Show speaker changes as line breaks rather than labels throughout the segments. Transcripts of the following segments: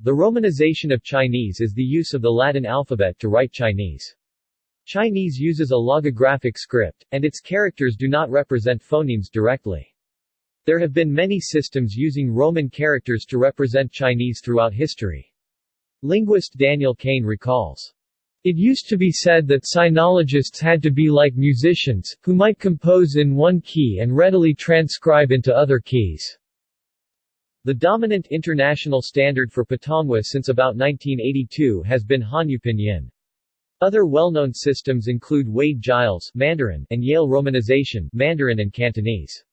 The romanization of Chinese is the use of the Latin alphabet to write Chinese. Chinese uses a logographic script, and its characters do not represent phonemes directly. There have been many systems using Roman characters to represent Chinese throughout history. Linguist Daniel Kane recalls, it used to be said that sinologists had to be like musicians, who might compose in one key and readily transcribe into other keys. The dominant international standard for Putonghua since about 1982 has been Hanyu Pinyin. Other well-known systems include Wade-Giles Mandarin and Yale Romanization Mandarin and Cantonese.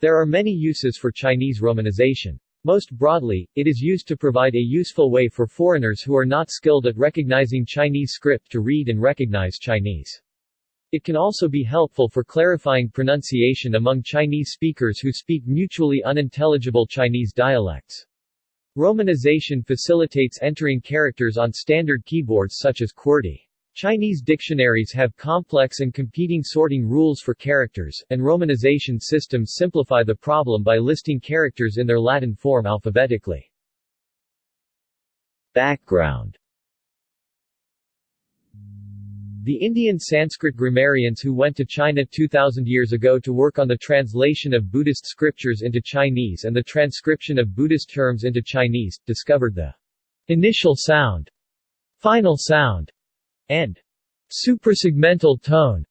There are many uses for Chinese romanization. Most broadly, it is used to provide a useful way for foreigners who are not skilled at recognizing Chinese script to read and recognize Chinese. It can also be helpful for clarifying pronunciation among Chinese speakers who speak mutually unintelligible Chinese dialects. Romanization facilitates entering characters on standard keyboards such as QWERTY. Chinese dictionaries have complex and competing sorting rules for characters, and romanization systems simplify the problem by listing characters in their Latin form alphabetically. Background the Indian Sanskrit grammarians who went to China 2000 years ago to work on the translation of Buddhist scriptures into Chinese and the transcription of Buddhist terms into Chinese, discovered the initial sound, final sound, and suprasegmental tone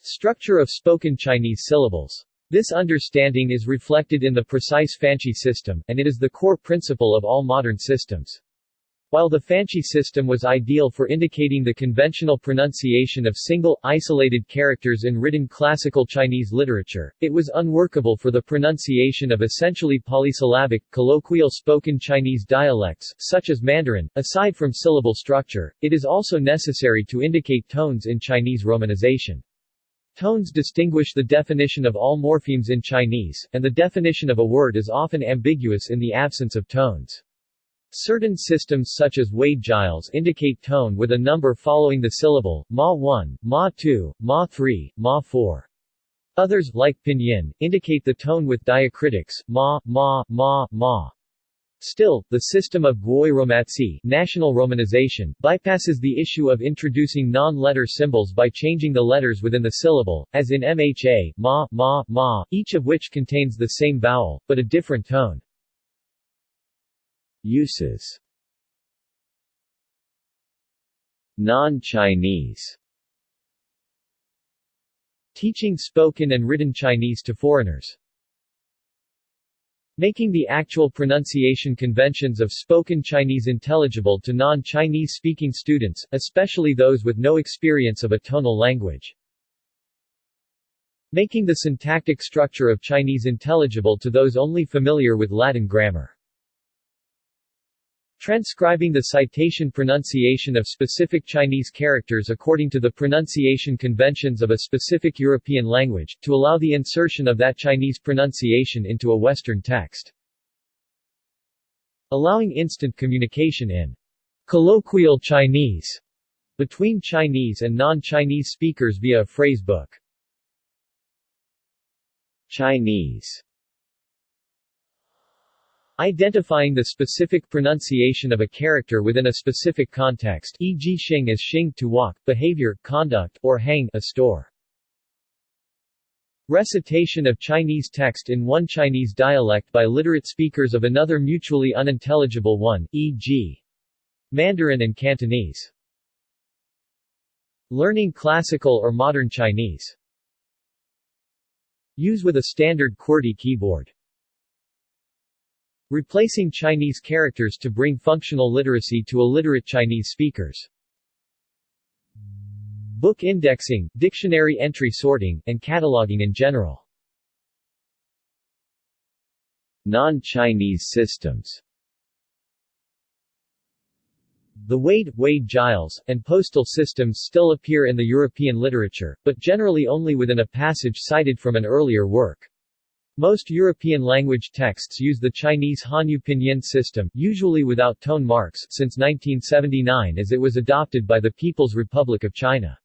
structure of spoken Chinese syllables. This understanding is reflected in the precise Fanqi system, and it is the core principle of all modern systems. While the Fanqi system was ideal for indicating the conventional pronunciation of single, isolated characters in written classical Chinese literature, it was unworkable for the pronunciation of essentially polysyllabic, colloquial spoken Chinese dialects, such as Mandarin. Aside from syllable structure, it is also necessary to indicate tones in Chinese romanization. Tones distinguish the definition of all morphemes in Chinese, and the definition of a word is often ambiguous in the absence of tones. Certain systems such as Wade-Giles indicate tone with a number following the syllable, ma 1, ma 2, ma 3, ma 4. Others, like pinyin, indicate the tone with diacritics, ma, ma, ma, ma. Still, the system of Gwoyeu national romanization bypasses the issue of introducing non-letter symbols by changing the letters within the syllable, as in MHA, ma, ma, ma, each of which contains the same vowel, but a different tone. Uses Non-Chinese Teaching spoken and written Chinese to foreigners Making the actual pronunciation conventions of spoken Chinese intelligible to non-Chinese speaking students, especially those with no experience of a tonal language. Making the syntactic structure of Chinese intelligible to those only familiar with Latin grammar. Transcribing the citation pronunciation of specific Chinese characters according to the pronunciation conventions of a specific European language, to allow the insertion of that Chinese pronunciation into a Western text. Allowing instant communication in colloquial Chinese between Chinese and non-Chinese speakers via a phrasebook. Chinese Identifying the specific pronunciation of a character within a specific context e.g. xing as xing to walk, behavior, conduct, or hang a store. Recitation of Chinese text in one Chinese dialect by literate speakers of another mutually unintelligible one, e.g. Mandarin and Cantonese. Learning classical or modern Chinese. Use with a standard QWERTY keyboard. Replacing Chinese characters to bring functional literacy to illiterate Chinese speakers. Book indexing, dictionary entry sorting, and cataloging in general. Non-Chinese systems The Wade, Wade-Giles, and postal systems still appear in the European literature, but generally only within a passage cited from an earlier work. Most European language texts use the Chinese Hanyu Pinyin system, usually without tone marks, since 1979 as it was adopted by the People's Republic of China.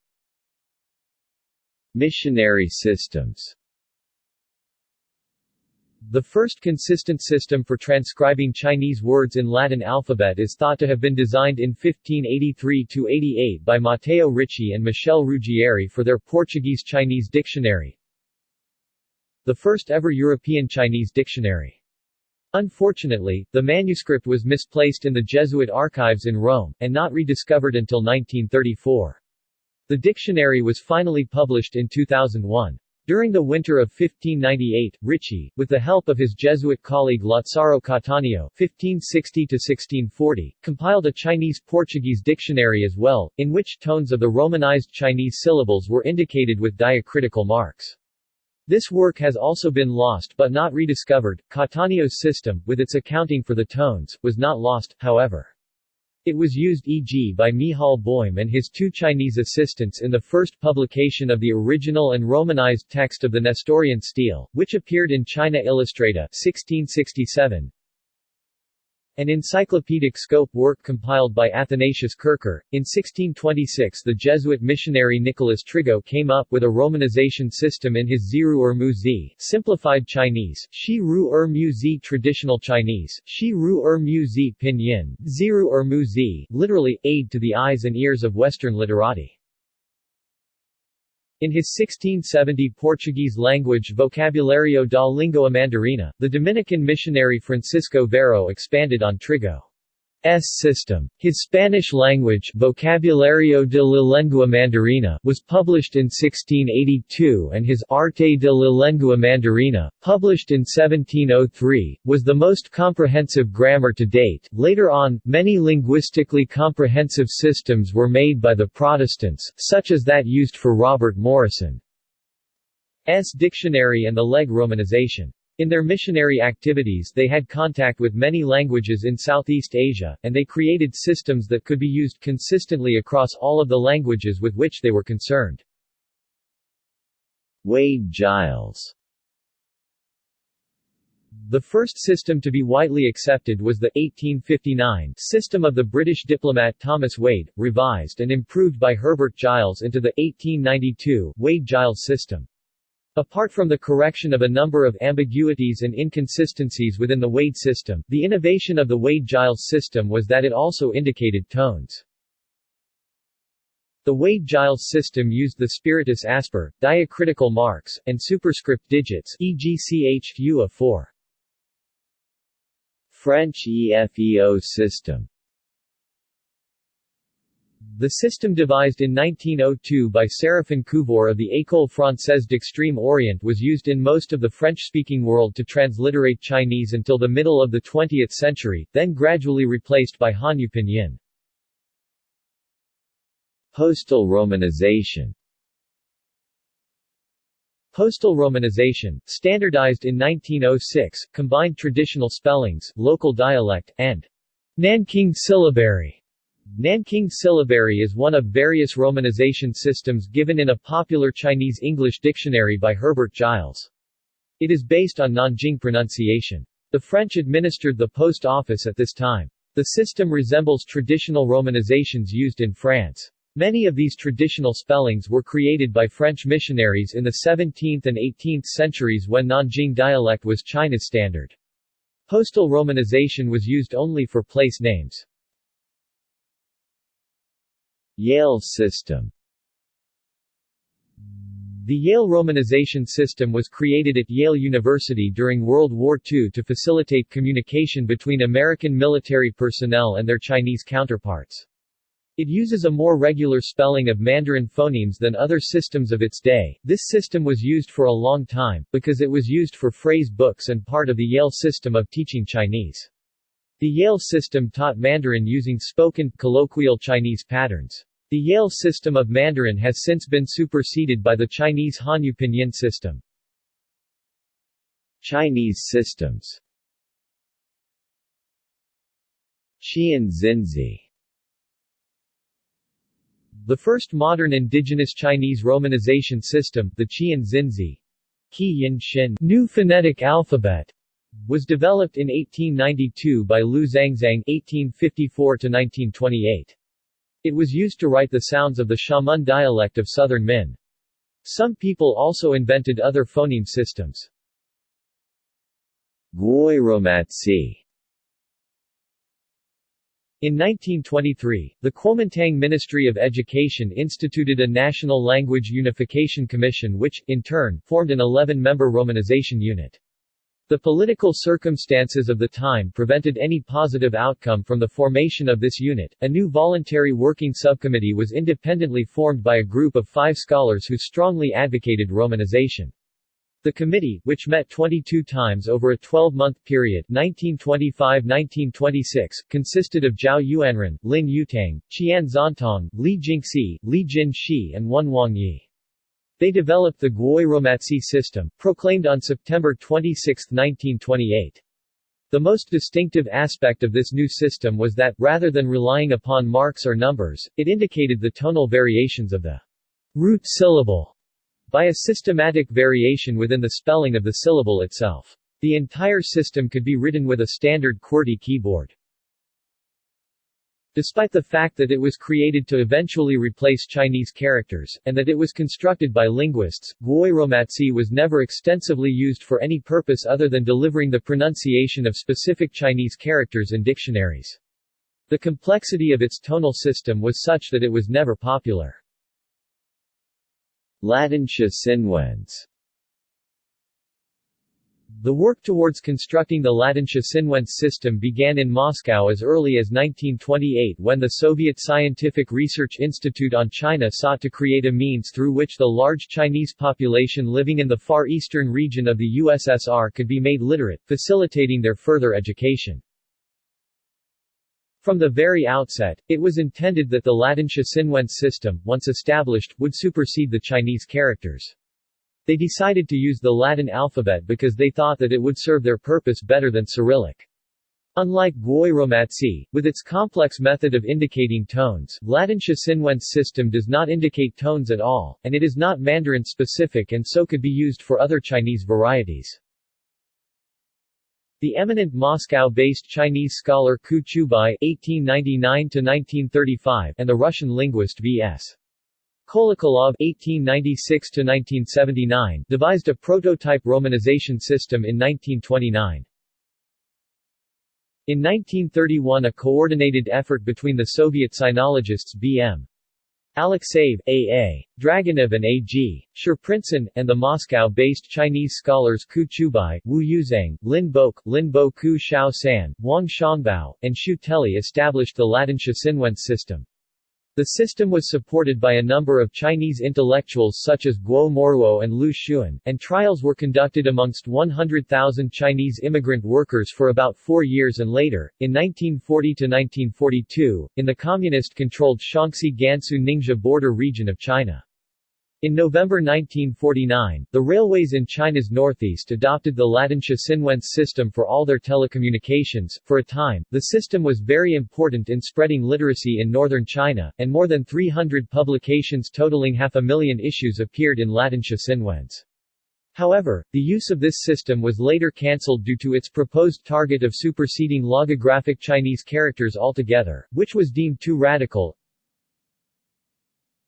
Missionary systems The first consistent system for transcribing Chinese words in Latin alphabet is thought to have been designed in 1583–88 by Matteo Ricci and Michel Ruggieri for their Portuguese-Chinese dictionary, the first ever European Chinese dictionary. Unfortunately, the manuscript was misplaced in the Jesuit archives in Rome, and not rediscovered until 1934. The dictionary was finally published in 2001. During the winter of 1598, Ricci, with the help of his Jesuit colleague Lazzaro Cattaneo (1560–1640), compiled a Chinese-Portuguese dictionary as well, in which tones of the Romanized Chinese syllables were indicated with diacritical marks. This work has also been lost but not rediscovered. Cattaneo's system, with its accounting for the tones, was not lost, however. It was used e.g. by Michal Boym and his two Chinese assistants in the first publication of the original and Romanized text of the Nestorian stele, which appeared in China Illustrata 1667, an encyclopedic scope work compiled by Athanasius Kircher. In 1626 the Jesuit missionary Nicolas Trigault came up with a romanization system in his Ziru er Mu Zi, simplified Chinese, Shi Ru traditional Chinese, Shi Ru er Mu Zi pinyin, Ziru er literally, aid to the eyes and ears of Western literati. In his 1670 Portuguese language Vocabulario da Língua Mandarina, the Dominican missionary Francisco Varo expanded on Trigault. S system. His Spanish language Vocabulario de la Lengua Mandarina was published in 1682 and his Arte de la Lengua Mandarina, published in 1703, was the most comprehensive grammar to date. Later on, many linguistically comprehensive systems were made by the Protestants, such as that used for Robert Morrison's dictionary and the Legge romanization. In their missionary activities they had contact with many languages in Southeast Asia, and they created systems that could be used consistently across all of the languages with which they were concerned. Wade-Giles the first system to be widely accepted was the 1859 system of the British diplomat Thomas Wade, revised and improved by Herbert Giles into the 1892 Wade-Giles system. Apart from the correction of a number of ambiguities and inconsistencies within the Wade system, the innovation of the Wade-Giles system was that it also indicated tones. The Wade-Giles system used the spiritus asper, diacritical marks, and superscript digits e.g. ch 4 French EFEO system the system devised in 1902 by Séraphin Couvreur of the École Française d'Extrême Orient was used in most of the French-speaking world to transliterate Chinese until the middle of the 20th century, then gradually replaced by Hanyu Pinyin. Postal romanization Postal romanization, standardized in 1906, combined traditional spellings, local dialect, and Nanking syllabary Nanking syllabary is one of various romanization systems given in a popular Chinese English dictionary by Herbert Giles. It is based on Nanjing pronunciation. The French administered the post office at this time. The system resembles traditional romanizations used in France. Many of these traditional spellings were created by French missionaries in the 17th and 18th centuries when Nanjing dialect was China's standard. Postal romanization was used only for place names. Yale system The Yale romanization system was created at Yale University during World War II to facilitate communication between American military personnel and their Chinese counterparts. It uses a more regular spelling of Mandarin phonemes than other systems of its day. This system was used for a long time, because it was used for phrase books and part of the Yale system of teaching Chinese. The Yale system taught Mandarin using spoken, colloquial Chinese patterns. The Yale system of Mandarin has since been superseded by the Chinese Hanyu Pinyin system. Chinese systems Qieyin Xinzi The first modern indigenous Chinese romanization system, the Qieyin Xinzi Xin, New Phonetic Alphabet, was developed in 1892 by Liu Zhangzang (1854–1928). It was used to write the sounds of the Xiamen dialect of southern Min. Some people also invented other phoneme systems. Gwoyeu Romatzyh in 1923, the Kuomintang Ministry of Education instituted a National Language Unification Commission which, in turn, formed an 11-member Romanization unit. The political circumstances of the time prevented any positive outcome from the formation of this unit. A new voluntary working subcommittee was independently formed by a group of five scholars who strongly advocated Romanization. The committee, which met 22 times over a 12-month period 1925–1926, consisted of Zhao Yuanren, Lin Yutang, Qian Xuantong, Li Jingxi, Li Jinshi and Wen Wangyi. They developed the Gwoyeu Romatzyh system, proclaimed on September 26, 1928. The most distinctive aspect of this new system was that, rather than relying upon marks or numbers, it indicated the tonal variations of the root syllable by a systematic variation within the spelling of the syllable itself. The entire system could be written with a standard QWERTY keyboard. Despite the fact that it was created to eventually replace Chinese characters, and that it was constructed by linguists, Gwoyeu Romatzyh was never extensively used for any purpose other than delivering the pronunciation of specific Chinese characters in dictionaries. The complexity of its tonal system was such that it was never popular. Latinxua Sin Wenz the work towards constructing the Latinxua Sin Wenz system began in Moscow as early as 1928 when the Soviet Scientific Research Institute on China sought to create a means through which the large Chinese population living in the far eastern region of the USSR could be made literate, facilitating their further education. From the very outset, it was intended that the Latinxua Sin Wenz system, once established, would supersede the Chinese characters. They decided to use the Latin alphabet because they thought that it would serve their purpose better than Cyrillic. Unlike Gwoyeu Romatzyh, with its complex method of indicating tones, Latinxua Sin Wenz system does not indicate tones at all, and it is not Mandarin-specific and so could be used for other Chinese varieties. The eminent Moscow-based Chinese scholar Ku Chubai (1899–1935) and the Russian linguist V.S. Kolokolov (1896–1979) devised a prototype romanization system in 1929. In 1931 a coordinated effort between the Soviet sinologists B.M. Alexeyev, A.A. Dragunov and A.G. Shprintsin, and the Moscow-based Chinese scholars Ku Chubai, Wu Yuzhang, Lin Bok, Lin Bo Ku Shao San, Wang Shangbao, and Xu Teli established the Latinxua Sin Wenz system. The system was supported by a number of Chinese intellectuals such as Guo Moruo and Lu Xun, and trials were conducted amongst 100,000 Chinese immigrant workers for about four years and later, in 1940–1942, in the communist-controlled Shaanxi Gansu Ningxia border region of China. In November 1949, the railways in China's northeast adopted the Latinxua Sin Wenz system for all their telecommunications. For a time, the system was very important in spreading literacy in northern China, and more than 300 publications totaling half a million issues appeared in Latinxua Sin Wenz. However, the use of this system was later cancelled due to its proposed target of superseding logographic Chinese characters altogether, which was deemed too radical,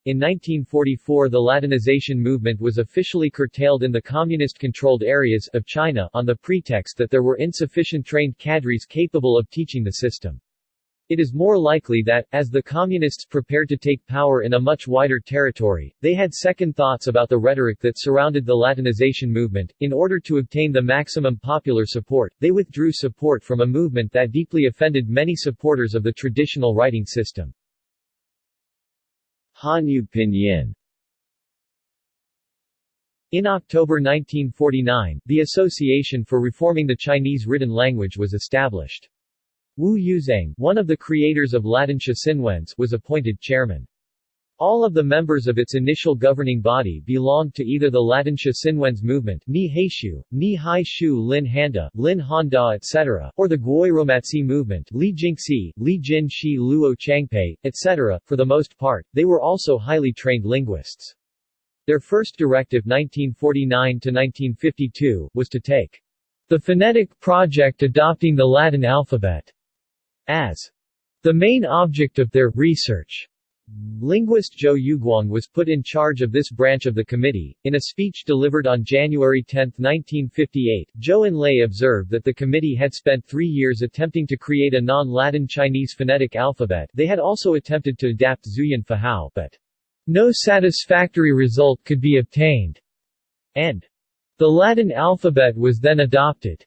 in 1944 the Latinization movement was officially curtailed in the communist-controlled areas of China on the pretext that there were insufficient trained cadres capable of teaching the system. It is more likely that, as the Communists prepared to take power in a much wider territory, they had second thoughts about the rhetoric that surrounded the Latinization movement. In order to obtain the maximum popular support, they withdrew support from a movement that deeply offended many supporters of the traditional writing system. Hanyu Pinyin in October 1949, the Association for Reforming the Chinese Written Language was established. Wu Yuzhang, one of the creators of Latinxua Sin Wenz, was appointed chairman. All of the members of its initial governing body belonged to either the Latinxua Sin Wenz movement Ni Haishu, Ni Hai Shu Lin Handa, Lin Handa etc., or the Gwoyeu Romatzyh movement Li Jingxi, Li Jin Shi Luo Changpei, etc. For the most part, they were also highly trained linguists. Their first directive 1949-1952, was to take the phonetic project adopting the Latin alphabet as the main object of their research. Linguist Zhou Youguang was put in charge of this branch of the committee. In a speech delivered on January 10, 1958, Zhou Enlai observed that the committee had spent three years attempting to create a non-Latin Chinese phonetic alphabet they had also attempted to adapt Zhuyin Fuhao but no satisfactory result could be obtained, and the Latin alphabet was then adopted.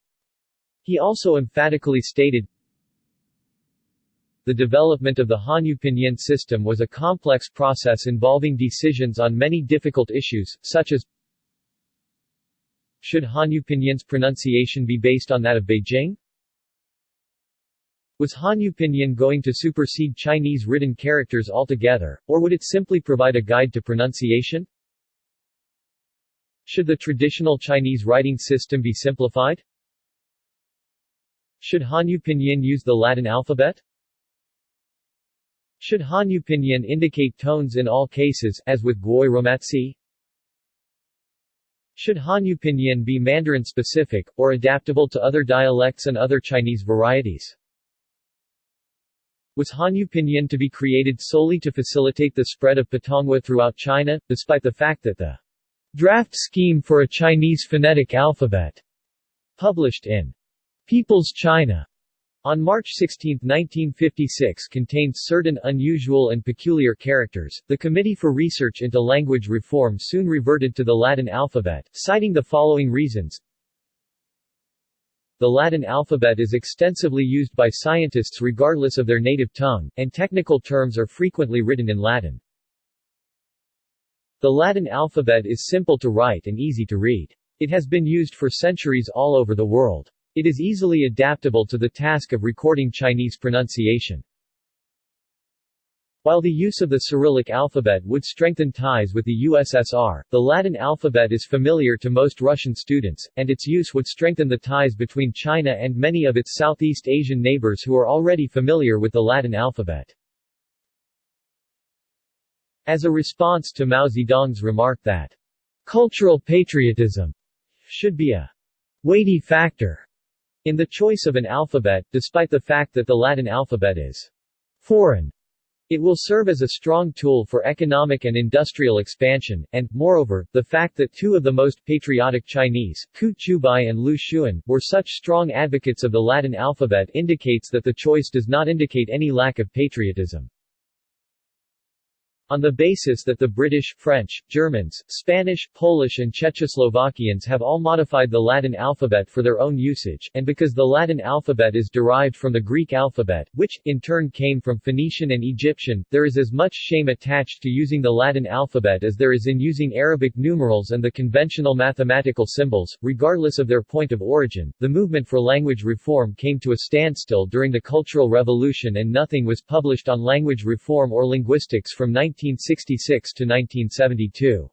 He also emphatically stated, the development of the Hanyu Pinyin system was a complex process involving decisions on many difficult issues, such as Should Hanyu Pinyin's pronunciation be based on that of Beijing? Was Hanyu Pinyin going to supersede Chinese written characters altogether, or would it simply provide a guide to pronunciation? Should the traditional Chinese writing system be simplified? Should Hanyu Pinyin use the Latin alphabet? Should Hanyu Pinyin indicate tones in all cases, as with Gwoyeu Romatzyh? Should Hanyu Pinyin be Mandarin-specific, or adaptable to other dialects and other Chinese varieties? Was Hanyu Pinyin to be created solely to facilitate the spread of Putonghua throughout China, despite the fact that the draft scheme for a Chinese phonetic alphabet, published in People's China, on March 16, 1956 contained certain unusual and peculiar characters. The Committee for Research into Language Reform soon reverted to the Latin alphabet, citing the following reasons. The Latin alphabet is extensively used by scientists regardless of their native tongue, and technical terms are frequently written in Latin. The Latin alphabet is simple to write and easy to read. It has been used for centuries all over the world. It is easily adaptable to the task of recording Chinese pronunciation. While the use of the Cyrillic alphabet would strengthen ties with the USSR, the Latin alphabet is familiar to most Russian students, and its use would strengthen the ties between China and many of its Southeast Asian neighbors who are already familiar with the Latin alphabet. As a response to Mao Zedong's remark that cultural patriotism should be a weighty factor in the choice of an alphabet, despite the fact that the Latin alphabet is foreign, it will serve as a strong tool for economic and industrial expansion, and, moreover, the fact that two of the most patriotic Chinese, Ku Chubai and Lu Xun, were such strong advocates of the Latin alphabet indicates that the choice does not indicate any lack of patriotism. On the basis that the British, French, Germans, Spanish, Polish and Czechoslovakians have all modified the Latin alphabet for their own usage, and because the Latin alphabet is derived from the Greek alphabet, which, in turn came from Phoenician and Egyptian, there is as much shame attached to using the Latin alphabet as there is in using Arabic numerals and the conventional mathematical symbols, regardless of their point of origin. The movement for language reform came to a standstill during the Cultural Revolution and nothing was published on language reform or linguistics from 19 1966 to 1972.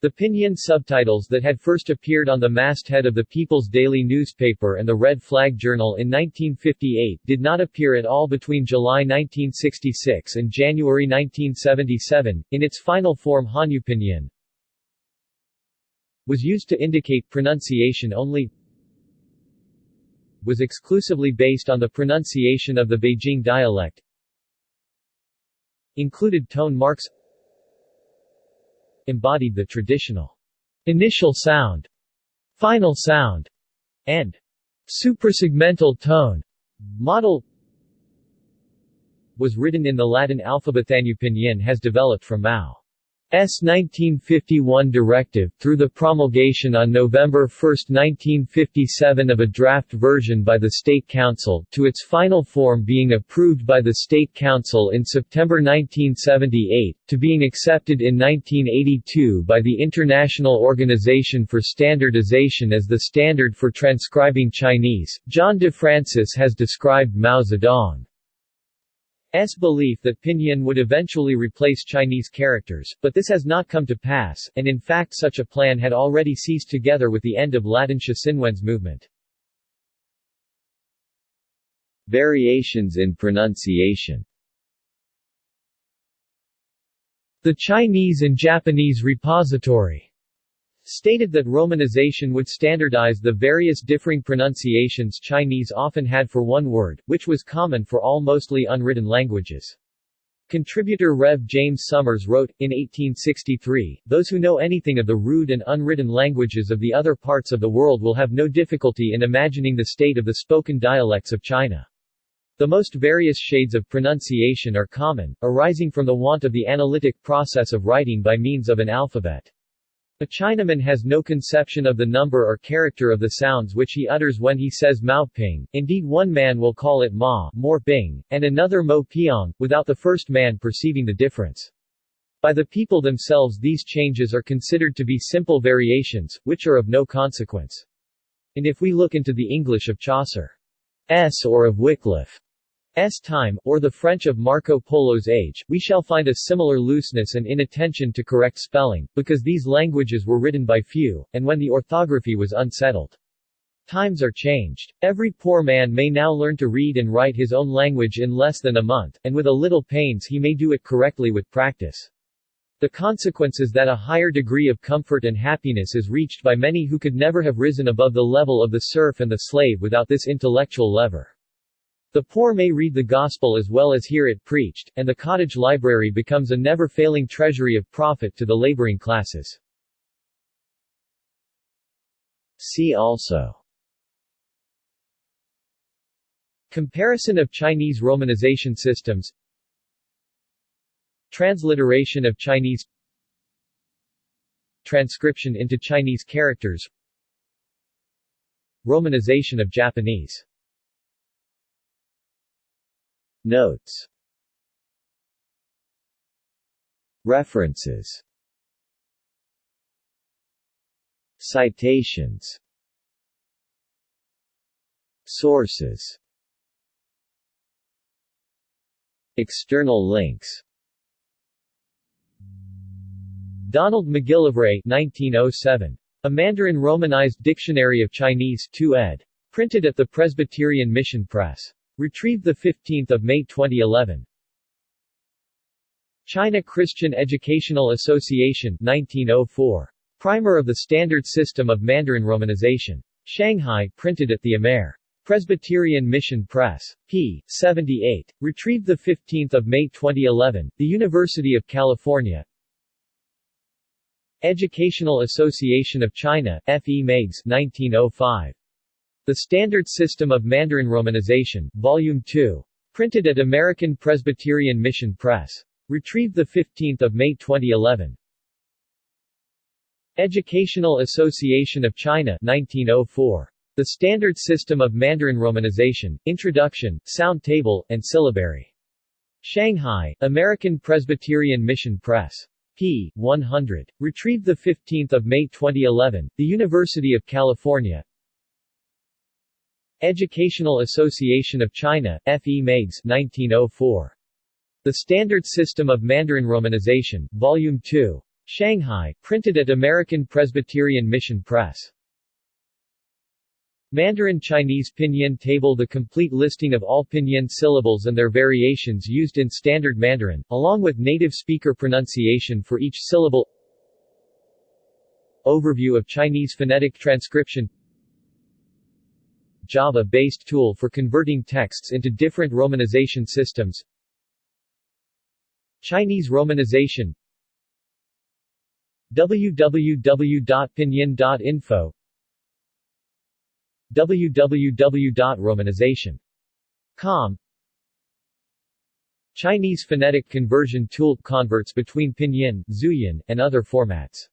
The Pinyin subtitles that had first appeared on the masthead of the People's Daily newspaper and the Red Flag Journal in 1958 did not appear at all between July 1966 and January 1977. In its final form Hanyu Pinyin was used to indicate pronunciation only was exclusively based on the pronunciation of the Beijing dialect included tone marks embodied the traditional initial sound, final sound, and suprasegmental tone model was written in the Latin alphabet. Pinyin has developed from Mao. 1951 directive, through the promulgation on November 1, 1957 of a draft version by the State Council, to its final form being approved by the State Council in September 1978, to being accepted in 1982 by the International Organization for Standardization as the standard for transcribing Chinese. John DeFrancis has described Mao Zedong S belief that Pinyin would eventually replace Chinese characters, but this has not come to pass, and in fact such a plan had already ceased together with the end of Latin Xinwen's movement. Variations in pronunciation The Chinese and Japanese Repository stated that Romanization would standardize the various differing pronunciations Chinese often had for one word, which was common for all mostly unwritten languages. Contributor Rev. James Summers wrote, in 1863, those who know anything of the rude and unwritten languages of the other parts of the world will have no difficulty in imagining the state of the spoken dialects of China. The most various shades of pronunciation are common, arising from the want of the analytic process of writing by means of an alphabet. A Chinaman has no conception of the number or character of the sounds which he utters when he says Mao Ping, indeed one man will call it Ma more Bing, and another Mo Piang, without the first man perceiving the difference. By the people themselves these changes are considered to be simple variations, which are of no consequence. And if we look into the English of Chaucer's or of Wycliffe S time, or the French of Marco Polo's age, we shall find a similar looseness and inattention to correct spelling, because these languages were written by few, and when the orthography was unsettled. Times are changed. Every poor man may now learn to read and write his own language in less than a month, and with a little pains he may do it correctly with practice. The consequence is that a higher degree of comfort and happiness is reached by many who could never have risen above the level of the serf and the slave without this intellectual lever. The poor may read the gospel as well as hear it preached, and the cottage library becomes a never-failing treasury of profit to the laboring classes. See also. Comparison of Chinese romanization systems. Transliteration of Chinese. Transcription into Chinese characters. Romanization of Japanese Notes References Citations Sources External links Donald McGillivray 1907. A Mandarin Romanized Dictionary of Chinese 2 ed. Printed at the Presbyterian Mission Press. Retrieved 15 May 2011. China Christian Educational Association 1904. Primer of the Standard System of Mandarin Romanization. Shanghai, printed at the Amer. Presbyterian Mission Press. p. 78. Retrieved 15 May 2011. The University of California. Educational Association of China, F. E. Meigs 1905. The Standard System of Mandarin Romanization, Volume 2. Printed at American Presbyterian Mission Press. Retrieved 15 May 2011. Educational Association of China 1904. The Standard System of Mandarin Romanization, Introduction, Sound Table, and Syllabary. Shanghai, American Presbyterian Mission Press. p. 100. Retrieved 15 May 2011, The University of California, Educational Association of China, F. E. Meigs 1904. The Standard System of Mandarin Romanization, Volume 2. Shanghai, printed at American Presbyterian Mission Press. Mandarin Chinese Pinyin Table The complete listing of all Pinyin syllables and their variations used in Standard Mandarin, along with native speaker pronunciation for each syllable Overview of Chinese phonetic transcription Java-based tool for converting texts into different romanization systems. Chinese romanization. www.pinyin.info www.romanization.com Chinese phonetic conversion tool converts between pinyin, zhuyin, and other formats